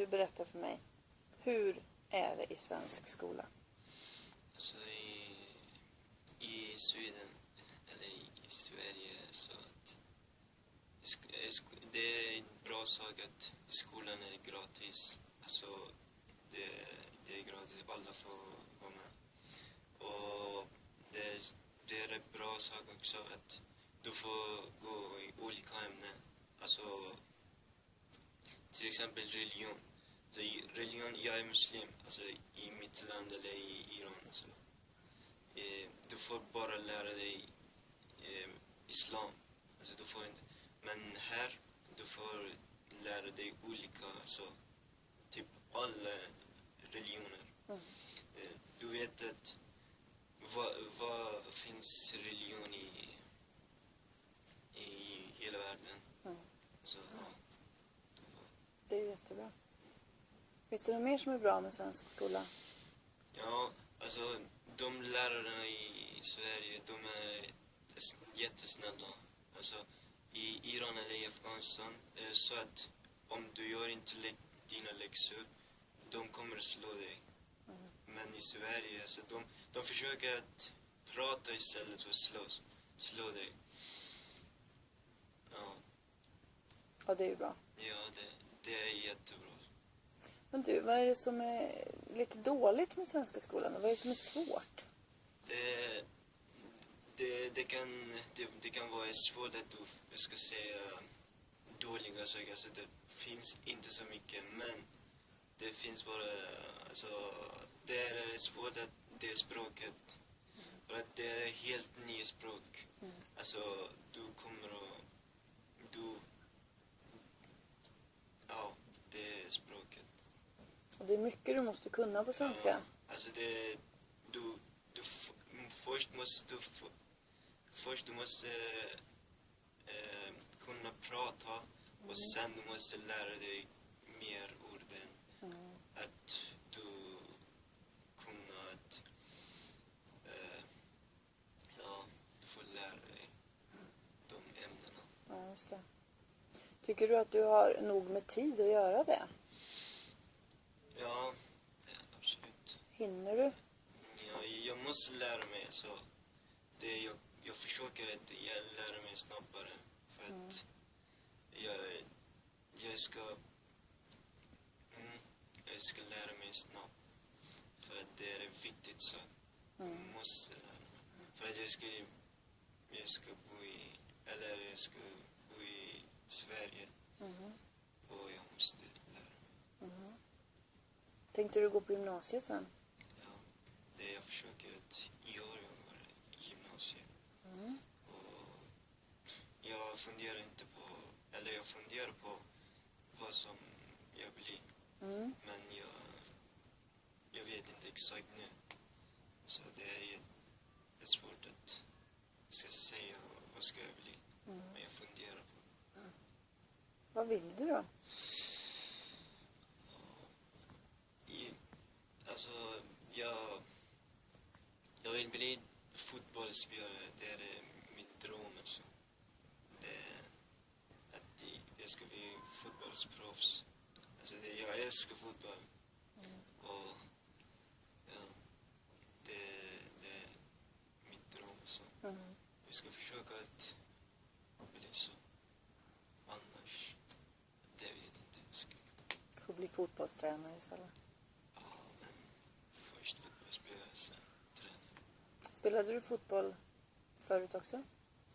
du berätta för mig. Hur är det i svensk skola? Alltså i, i Sweden, eller i Sverige, så att det är en bra sak att skolan är gratis. Alltså det, det är gratis, alla får vara med. Och det, det är en bra sak också att du får gå i olika ämnen. Alltså till exempel religion. Så religion, jag är muslim, alltså i mitt land eller i Iran. Alltså. Eh, du får bara lära dig eh, islam. Alltså, du får inte, men här, du får lära dig olika, alltså, typ alla religioner. Mm. Eh, du vet att vad, vad finns religion i, i hela världen? Mm. Så, ja. Du får- Det är jättebra. Finns det något mer som är bra med svensk skola? Ja, alltså de lärarna i Sverige, de är jättesnälla. Alltså, i Iran eller i Afghanistan är det så att om du gör inte lä- dina läxor, de kommer att slå dig. Men i Sverige, så de, de försöker att prata istället för att slå, slå dig. Ja, Ja, det är ju bra. ja det, det är jättebra. Men du, vad är det som är lite dåligt med svenska skolan? Vad är det som är svårt? Det, det, det, kan, det, det kan vara svårt att du, jag ska säga, dåliga saker. Alltså det finns inte så mycket, men det finns bara, alltså, det är svårt att det språket. För att det är helt nya språk. Mm. Alltså, du kommer att, du, ja, det är språket. Och det är mycket du måste kunna på svenska. Ja, alltså det, du, du, f- först måste du, först du måste eh, kunna prata och sen du måste lära dig mer orden. Mm. Att du kunna att, eh, ja, du får lära dig de ämnena. Ja, just det. Tycker du att du har nog med tid att göra det? Ja, ja, absolut. Hinner du? Ja, jag måste lära mig. Så det, jag, jag försöker att jag lära mig snabbare. För att jag, jag ska mm, jag ska lära mig snabbt. För att det är en viktig sak. Mm. Jag måste lära mig. För att jag ska, jag ska bo i, eller jag ska bo i Sverige. Mhm. Och jag måste lära mig. Mhm. Tänkte du gå på gymnasiet sen? Ja, det jag försöker att i gymnasiet. Mm. Och jag funderar inte på, eller jag funderar på vad som jag blir. Mm. Men jag, jag vet inte exakt nu. Så det är, det är svårt att ska säga vad ska jag bli. Mm. Men jag funderar på Vad vill du då? I, alltså, jag, jag vill bli fotbollsspelare. Det är eh, min dröm. Alltså. Det att jag ska bli fotbollsproffs. Alltså, det, jag älskar fotboll. Och ja, det, det är min dröm. Så. Mm. Jag ska försöka att bli så. Annars, det vet inte. Jag ska, Få bli fotbollstränare istället. ja, men först fotbollsspelare, sen tränare. Spelade du fotboll förut också?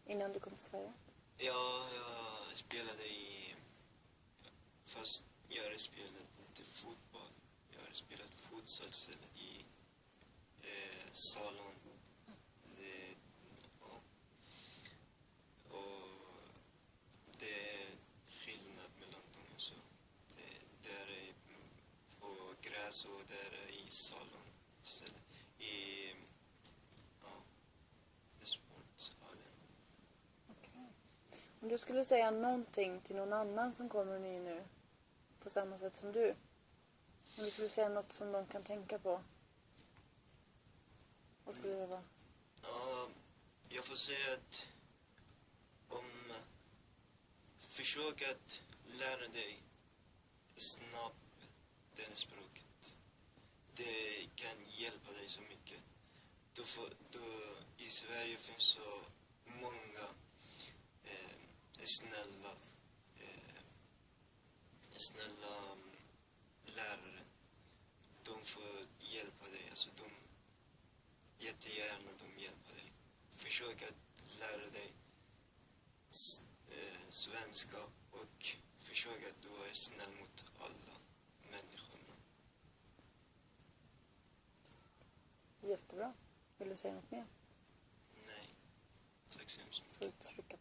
Innan du kom till Sverige? Ja, jag spelade i... Fast jag har spelat inte fotboll. Jag har spelat futsal i eh, salon. Om du skulle säga någonting till någon annan som kommer ny nu, på samma sätt som du. Om du skulle säga något som de kan tänka på. Vad skulle det vara? Ja, jag får säga att om försök att lära dig snabbt det språket. du säga något mer? Nej, tack så hemskt mycket.